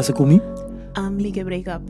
Casa Kumi. I'm Lige Breakup.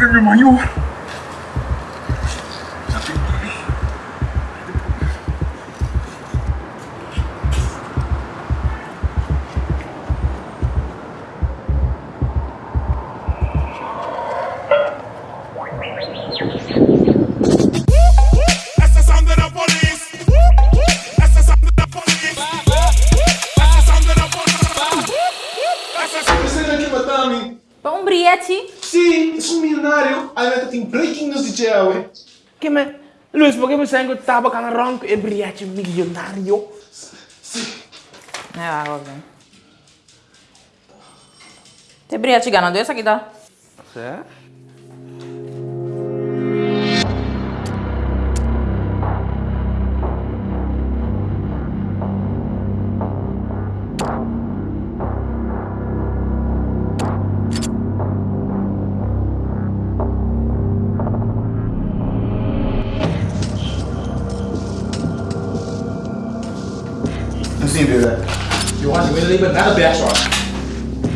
这是往 Luis, por que você ainda estava com a ronco e brilhante milionário? É, vai, ok. Te briete ganando essa aqui, tá? Certo? Eu que lembra nada dessa, ó.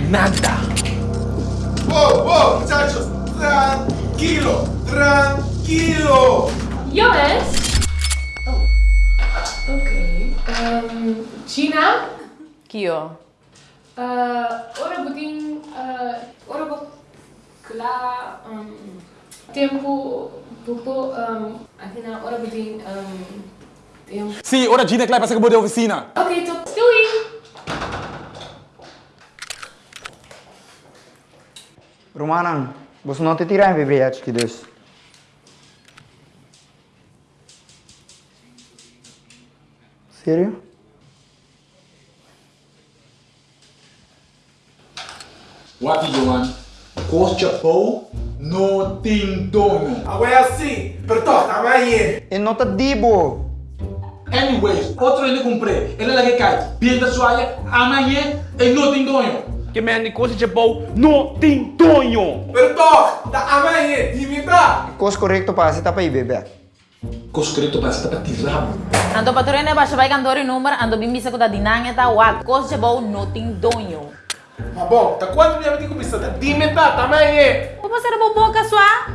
Nada. Wow, wow, muchachos. Tranquilo, tranquilo. Joris? Oh. Oké. Ehm, Gina? Aqui, ó. Uh, ora buding, uh, ora bo kla, um, tempo, bupo, um, akhirnya ora buding, um, tempo. Sim, ora Gina que vai passar com a oficina. Oké, top. Romanan, você não te tirar em vibriados que Deus. Sério? What Johan? Costa Pou no tem dono. Agora é assim. Perdão, tá aí. E não te dibo. Anyways, outro ele comprei. Ele é lá que cai. Pinta sua amanhã e não tem dono. Que me ande coisa de bom, não tem tonho. Perdão, tá amanhã. Dimita. Coisa correta para você tá para ir, bebê. Costa correto para você tá tirado. Ando patrulha baixa vai cantor e número, ando bim bisa ko da dinangya ta wa. Kos de bom, no ting donyo. Mas bom, tá quanto minha vida começa? Tá dimita, tá amanhã. O você era boca sua?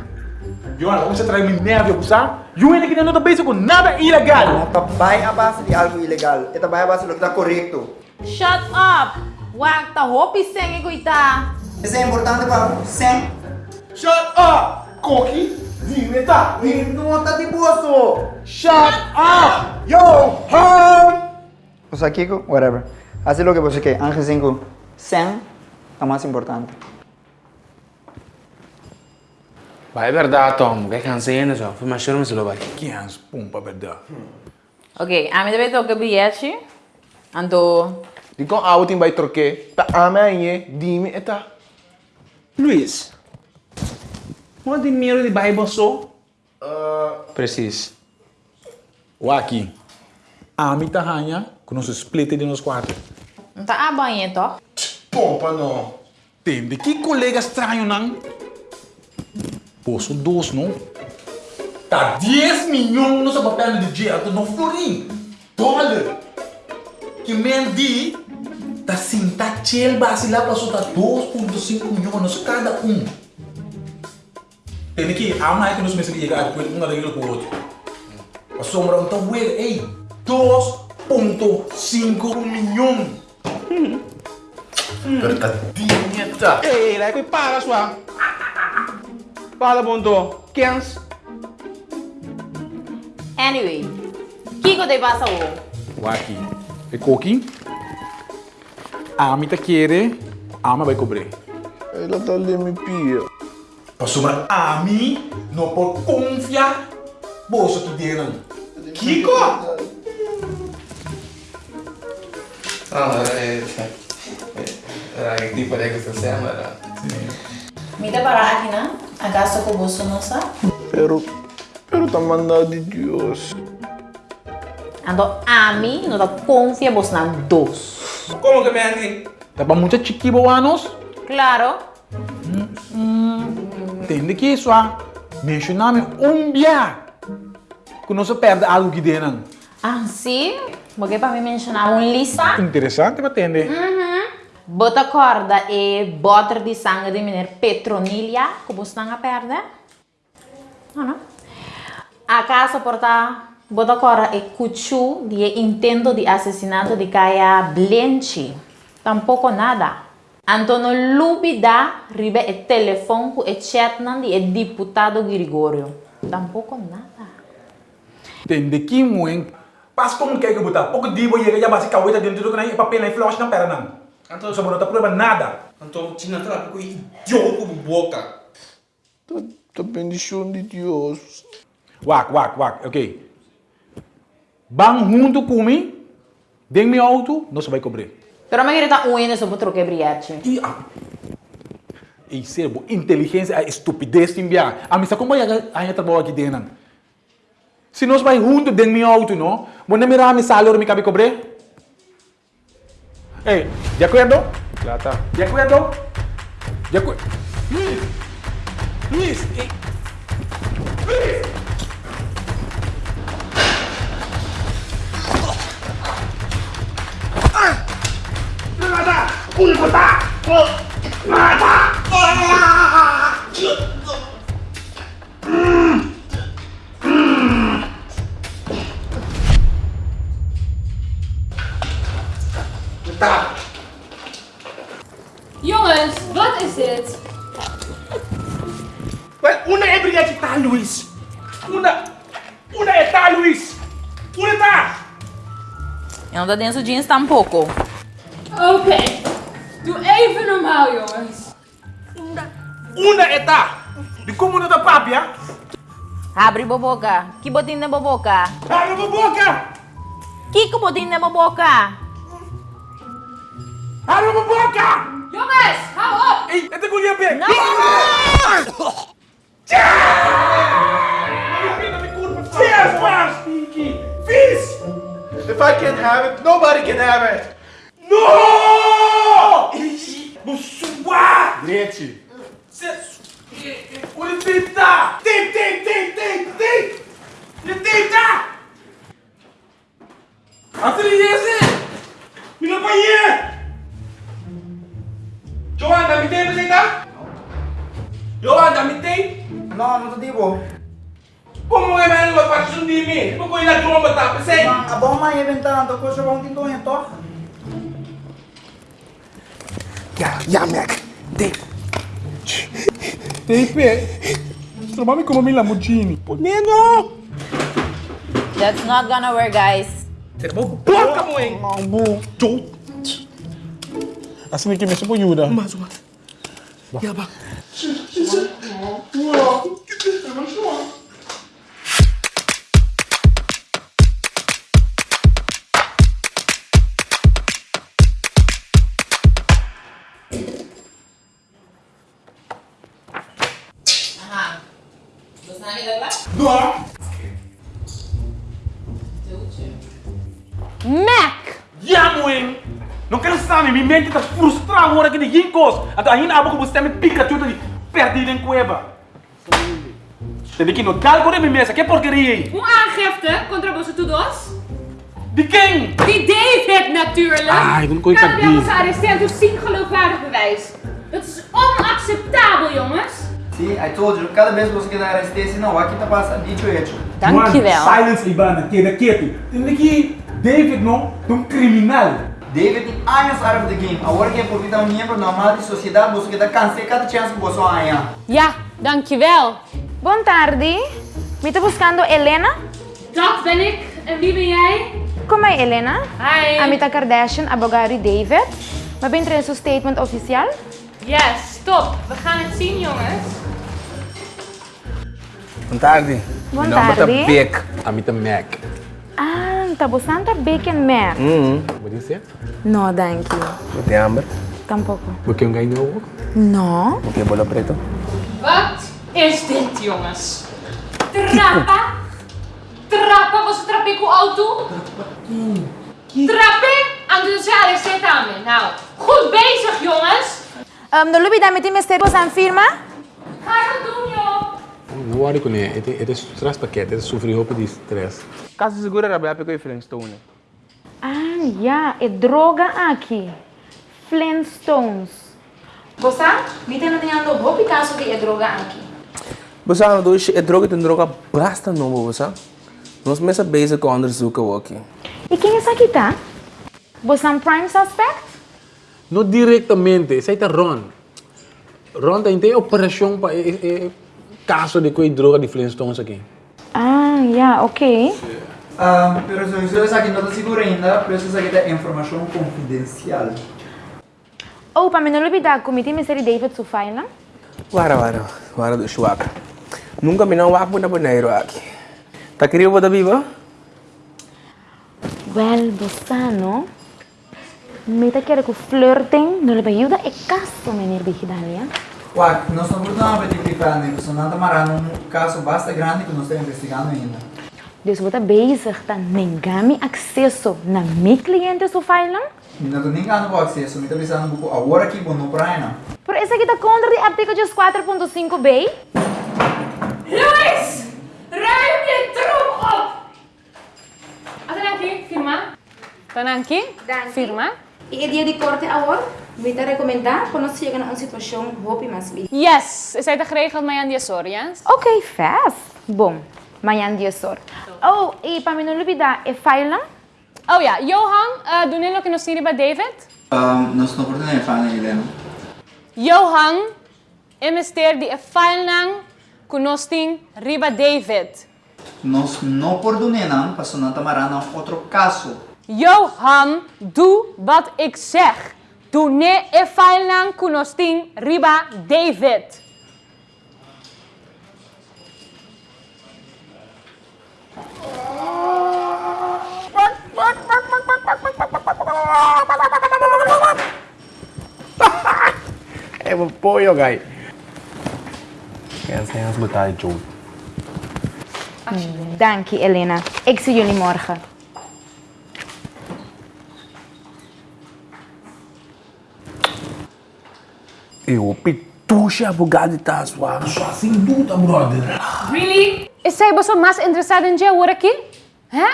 Johan, vamos trazer minha neve, você? Eu ainda que não tá pensando com nada ilegal. Não tá vai a base de algo ilegal. Esta vai a base do que está correto. Shut up! Wag ta hopi senge ko ita. Isso é importante para sempre. Shut up. Dimita. Não tá de bolso. Shut up. Yo, hum. Você aqui, whatever. Assim o que você quer. Antes 5, 100 é mais importante. Vai é verdade, Tom. Que cansei, só. Foi mais choro, mas lo vai. Que é pumpa, verdade. Ok, a mim deve tocar bilhete. Ando... Di kong outing by troke. Ta amanhã, dime eta. Luis, Não tem dinheiro de Bible só? Precies. Waki. Ami ta hanya, com nos split de nos quatro. Não tá a banha, tó? Pompa não. Tem de que colega estranho não? Posso dois, não? Tá 10 milhões no seu papel de dinheiro, não florim. Dólar. Que mendi, tá sim, tá base lá para soltar 2.5 milhões cada um. Tem que, a mais que nos meses que chegar, depois um daquele com o outro. A sombra, então, well, ei, 2.5 milhões. Verdadinha. Ei, lá que para sua. Fala, bonto. Quens? Anyway, Kiko te passa o. Waki. E coquinho. ആമിത്തെ കയറി E la ഉപരി mi തള്ളി മിപ്പിയോ Pasuma ami no po confia boso tu denan. Kiko. Ah, eh, era que tipo de que se llama era. Me da para Adesso na agasto com boso nossa. però pero tá mandado di Deus. Ando ami non da confia boso na dos. Como que me andi? Tá para muita chiquiboanos. Claro. Entende que isso, ah? Mencionar-me um dia. Que não se perde algo que dentro. Ah, sim? Porque para me mencionar um lista. Interessante para entender. Bota corda e botter de sangue de menino Petronilha, que você não perde. Não, não. A casa porta Bodakora e Kuchu di intento di assassinato di Kaya Blenchi. Tampoco nada. Antonio Lubida ribe e telefono e chatnandi e deputato Grigorio. Tampoco nada. Tende ki muen. Pas kom keke buta. Pok di bo yega yabasi kaweta den tutu kana ipa pena i flash na peranan. Antonio sobo nota prueba nada. Antonio cina tra ku idioto bu boca. Ta bendición di Dios. Wak, wak, wak. Ok. Bang junto comigo. Dê meu auto, não se vai cobrir. Pero me grita un eso por troque briache. E ah. E serbo, inteligência, a estupidez te enviar. A mim, sabe como vai a trabalho aqui dentro? Se nós vai junto dentro meu auto, não? Vou nem mirar meu salário, me cabe cobrir? Ei, de acordo? Já tá. De acordo? De acordo? Luiz! Luiz! Ei. Luiz! Jongens, wat is dit? Well, una é brilhante tá, Luiz. Una, una é tá, Luiz. Una tá. Eu não tô dentro jeans tampouco. Oké. Doe even normaal, jongens. Una é tá. De como não tá papia? Abre boboca. Que botinho na boboca? Abre a boca. Que que botinho na boboca? Abre a boca. Jongens, hou op! Ei, é colher bem. Não! Yes, man, Stinky. Fiz. If I can't have it, nobody can have it. No! Busua. Gente, Olha, tenta. Tem, tem, tem, tem, tem. Tenta. Atriese. Me não banhe. Johan, dá-me tempo, você tá? Johan, dá-me tempo. No, no te digo. Como é mesmo a parte de mim? Como é na tromba, tá? Pensei. Abang mah ya bentang tu kau sebang tinto yang toh. ja, ja, Mac. Tem pé. Trovami como mi Lamborghini. Neno! That's not gonna work, guys. Boca, mãe. Mambu. Assim que me supo ajuda. Mas, mas. Ja, mente está frustrada agora que de ginkos. Até ainda abo que você me pica tudo de perdido em cueva. Tem que notar com a minha mesa, que porcaria aí? Hoe aangifte contra onze toedos? De quem? Die David natuurlijk! Ah, ik wil nooit we die. ons gearresteerd door zien geloofwaardig bewijs. Dat is onacceptabel, jongens! See, I told you, cada vez que você quer arrestar, não, aqui tá passando dito hecho. Dankjewel. silence Ibana, queda quieto. Tem que David não, é um criminal. David anos out of the game. Agora que é porque tá um membro normal de sociedade, você quer cansar cada chance que você ganha. Ja, dankjewel. Boa tarde. Me está buscando Helena? Dat ben ik. En wie ben jij? Como é Helena? Hi. Amita Kardashian, abogado David. Maar ben er een statement official? Yes, stop. We gaan het zien, jongens. Boa tarde. Boa Meu nome é tarde. Beck. Amita Mac. Ah, bastante bacon man. Mm -hmm. Would you? No, thank you. ¿No te hambre? Tampoco. ¿Por qué un gaino? No. ¿Por qué bolo preto? Wat is dit, jongens? Trappa? Trappa? Was het trappé auto? Trappé? Aan de zaal is dit aan me. Nou, goed bezig, jongens. Um, de Lubi, daar meteen mijn sterren aan firma? Ga doen. Worry com ele. Het is stress pakket. Het is sofrer hoop de stress. Caso segura, Rabia, pegou e Flintstone. Ah, ja, é droga aqui. Flintstones. Você? Me tem mandando roupa caso de é droga aqui. Você não dois é droga, tem droga basta não, você. Nós começa bezig com onderzoeken aqui. E quem é essa aqui, tá? Você é um prime suspect? Não diretamente. Zij te Ron. Ron tem operação para e, e, caso de coi droga de Flintstones aqui. Ah, ja, ok. Ah, pero se você aqui não está seguro ainda, por isso aqui tá informação confidencial. Oh, para me não olvidar, cometi mistério David su file, Wara, wara. Wara do chuaca. Nunca me não wapo na boneiro aqui. Tá querendo botar viva? Well, Bosano, me te quiere que flirten, no le ayuda e caso, menir Vigidalia. Ué, nós procurando para identificar, né? Porque nós estamos um caso bastante grande que nós estamos investigando ainda. Você está bezig, tá negami acesso na mi cliente su file? Não estou nem ganhando o acesso, me está pensando um pouco agora aqui, bom, não para ainda. Por isso aqui tá contra de artigo 4.5b. Luis! Ruim je troep op! Atanaki, firma. Tananki, firma. E dia de corte agora, te recomendar quando você chega numa situação roupa mais livre. Yes, is hij geregeld mij aan die sorry, yes? Ok, fast. Bom, amanhã dia sor. Oh, e para me não olvidar, é file? Oh ja, Johan, uh, doen jullie ook nog zien bij David? Um, nós estamos procurando a Fana, Helena. Johan, investeer die file kunosting riba David. Nós não perdonamos, nós estamos marando outro caso. Johan, doe wat ik zeg. Tune efailan kunostin riba David. É pollo, gai. Elena. Ik zie jullie morgen. Eu pituche abogado de Taswa. Só sem dúvida, brother. Really? Is zij bozo mas interessado in jou, hoor ik je? Hè?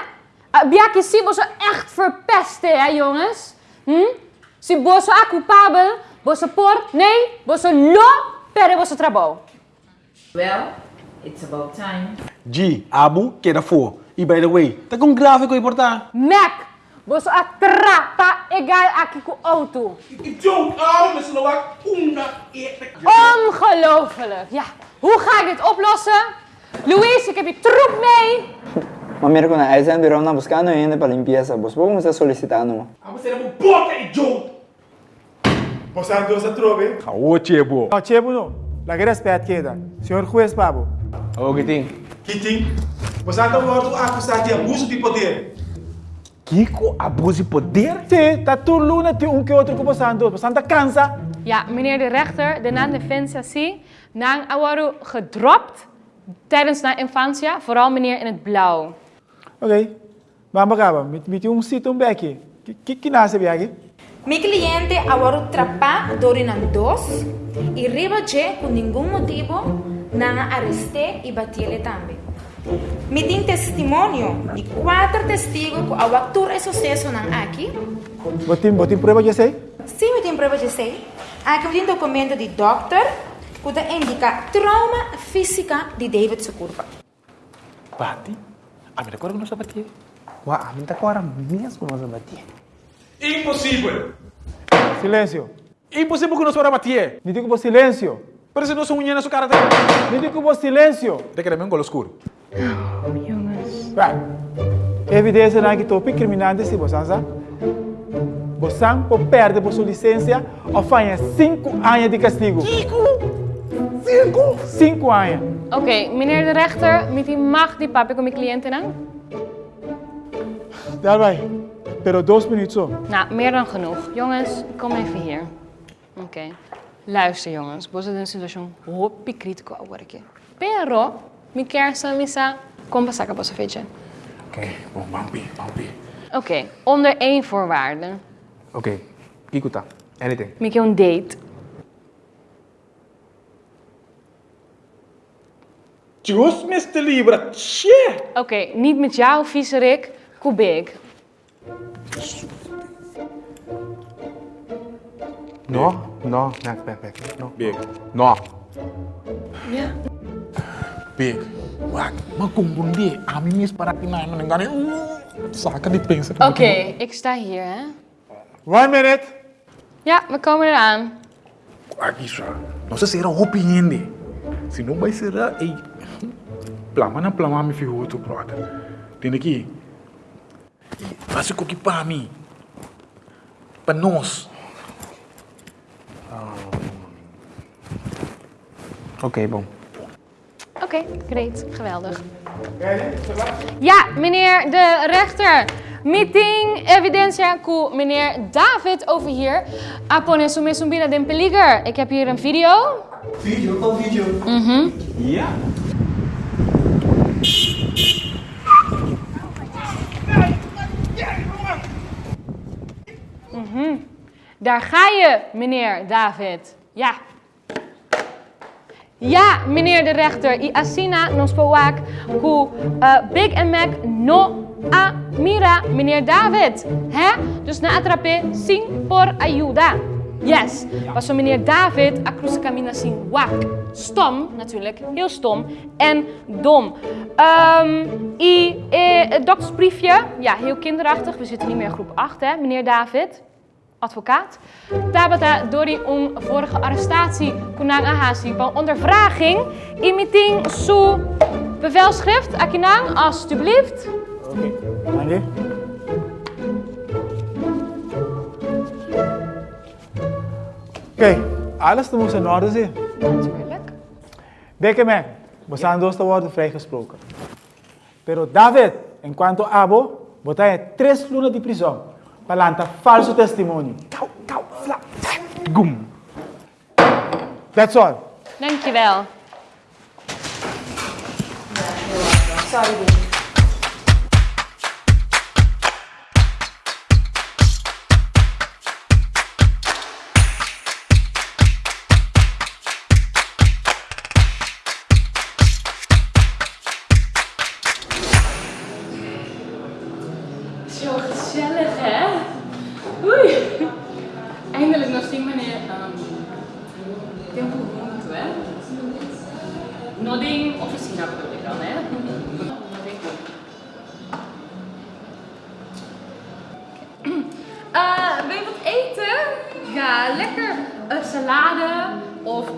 Uh, Biaki, si bozo echt verpesten, hè, jongens? Hm? Si bozo a culpável, bozo por, nee, bozo lo, pere bozo trabalho. Well, it's about time. G, Abu, queda for. E by the way, tá com grave que importar. Mac, Boso ak tra ta egal akiku auto. Ik joke aan, we zullen Ongelooflijk, ja. Hoe ga ik dit oplossen? Louise, ik heb je troep mee. Mamero, con a esa anduvieron buscando y para limpieza. Vos vos me we solicitando. Vamos a hacer un bote y joke. Vos andos a trove. Cabo chebo. No, no. La guerra es we. Señor juez, pabo. Oh, Kiting. Vos andos a acusar de abuso de poder. Kiko abusi poder? Sim, tá todo luna tem un que otro com passando, passando cansa. Ja, meneer de rechter, de na Defensa Si, na awaru gedropt tijdens na infancia, vooral meneer in het blauw. Oké, okay. maar bagaba, met met um sit um bekke. Kiki nasce biagi. Mi cliente awaru trapa dorinan dos, y riba je con ningún motivo, na arresté y batiele. Me tem testemunho de quatro testigos que ao ator esse sucesso não aqui. Botin, botin prueba, eu sei? Sim, me tem prova de sei. Aqui tem documento de doctor que indica trauma física de David Sukurba. Bati? A minha cor não sabe bater. Wah, minta ko orang mesmo nós bater. Impossível! Silêncio. Impossível que não sabe bater. Me digo por silêncio. Parece que não sou unha na sua cara. Me digo por silêncio. De que era mesmo golo escuro. Vai. Evidência na que topi criminante se você sabe. Você por perde por sua licença ou fanha 5 anos de castigo. 5? 5 anos. Oké, meneer de rechter, met die mag die papi com mijn cliënten dan? Daarbij. Pero dos minutos zo. Nou, meer dan genoeg. Jongens, kom even hier. Oké. Luister jongens, vos een situatie hopi critico agora aqui. Pero, mi chiar să mi s-a compensat. Oké, okay. oh, mampi, mampi. Oké, okay. onder één voorwaarde. Oké, okay. Kikuta, anything. Mi un date. Tjus, Mr. Libra, shit! Oké, okay. niet met jou, vieze Rick. Kubik. No, no, nee, nee, nee, no. Big. No. Ja. Big. Wag, magkumbundi. Ami mis para kinain ng gani. Saka di pensa. Oké, ik sta hier, hè. One minute. Ja, we komen eraan. Aqui só. Não sei se era hopi hindi. Se não vai ser ei. Plama na plama mi fi outro brother. Tem aqui. Faz o que para mim. Para nós. Oké, bom. Oké, great. Geweldig. Ja, meneer de rechter. Meeting evidencia ku meneer David over hier. Apone sume sumbira den peliger. Ik heb hier een video. Video, qual video? Mhm. Ja? Mhm. Daar ga je, meneer David. Ja. Ja, meneer de rechter. I asina nos powak ku eh, Big and Mac no a mira, meneer David. Hè? Dus na atrape sin por ayuda. Yes. Was van meneer David a cruz camina sin wak. Stom, natuurlijk. Heel stom. En dom. Ehm I eh, het doktersbriefje. Ja, heel kinderachtig. We zitten niet meer in groep 8, hè, meneer David advocaat. Tabata Dori om vorige arrestatie kunang ahasi van ondervraging. Imiting su bevelschrift. Akinang, alstublieft. Oké. Andy. Oké, alles moet in orde zijn. Natuurlijk. Déjeme, we zijn dos te worden vrijgesproken. Pero David, en cuanto Abo, botai tres lunas de prisão. Palanta falso testemunho. Kau, kau, fla, gum. That's all. Dankjewel. Sorry, Ja, lekker een salade of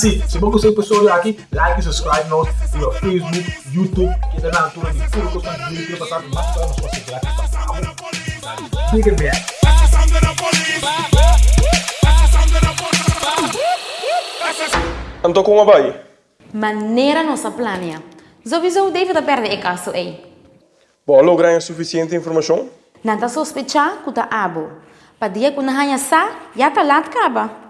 Assim, se você gostou do episódio aqui, like e subscribe nós no Facebook, YouTube, que é na altura de tudo que eu estou fazendo, que eu passar mais para nós para seguir aqui. Fica bem. Anto com a vai. Maneira nossa plania. Sowieso David a perde e caso aí. Bom, lograr suficiente informação? Nanta sospechar que tá abo. Dia que na sa, já tá lá acaba.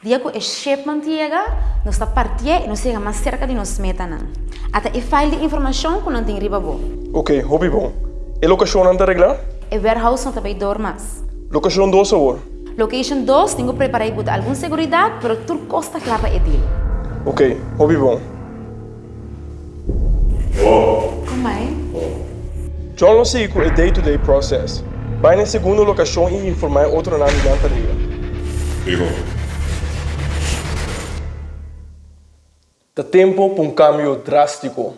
Dia que é chef mantiega, nós está partia e nós chega mais cerca de nós meta não. Até e file de informação que não tem riba bo. Ok, hobby bom. E locação anda reglar? E warehouse não também dormas. Locação 2 sabor. Location 2, tenho preparado para alguma segurança, pero tudo costa clava e deal. Ok, hobby bom. Como é? John lo sei o day-to-day process. Vai na segunda locação e informar outro nome da anterior. Digo. Dá tempo para um cambio drástico.